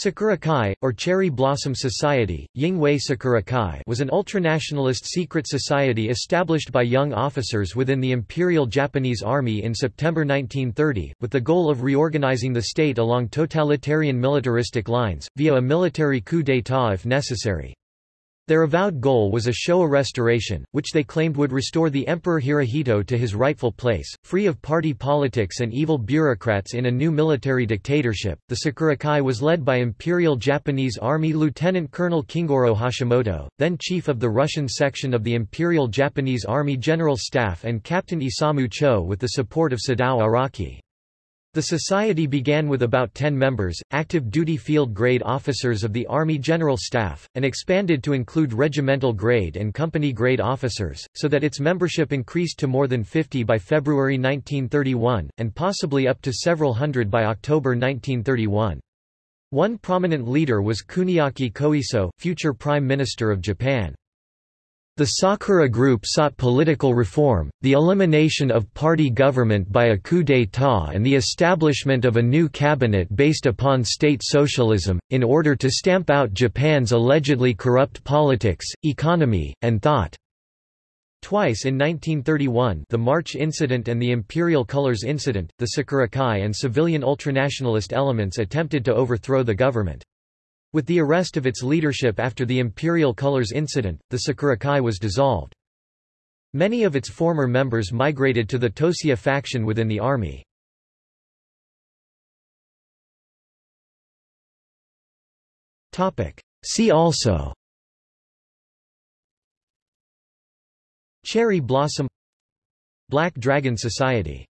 Sakura-kai, or Cherry Blossom Society, Yingwei Sakura-kai was an ultranationalist secret society established by young officers within the Imperial Japanese Army in September 1930, with the goal of reorganizing the state along totalitarian militaristic lines, via a military coup d'état if necessary. Their avowed goal was a Showa restoration, which they claimed would restore the Emperor Hirohito to his rightful place, free of party politics and evil bureaucrats in a new military dictatorship. The Sakura-kai was led by Imperial Japanese Army Lieutenant Colonel Kingoro Hashimoto, then chief of the Russian section of the Imperial Japanese Army General Staff and Captain Isamu Cho with the support of Sadao Araki. The society began with about 10 members, active duty field grade officers of the Army General Staff, and expanded to include regimental grade and company grade officers, so that its membership increased to more than 50 by February 1931, and possibly up to several hundred by October 1931. One prominent leader was Kuniaki Koiso, future Prime Minister of Japan. The Sakura Group sought political reform, the elimination of party government by a coup d'état and the establishment of a new cabinet based upon state socialism, in order to stamp out Japan's allegedly corrupt politics, economy, and thought. Twice in 1931 the March Incident and the Imperial Colors Incident, the Sakura-kai and civilian ultranationalist elements attempted to overthrow the government. With the arrest of its leadership after the Imperial Colors incident, the Sakura-kai was dissolved. Many of its former members migrated to the Toseiha faction within the army. See also Cherry Blossom Black Dragon Society